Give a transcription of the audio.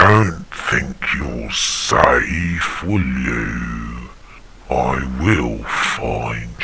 don't think you're safe, will you? I will find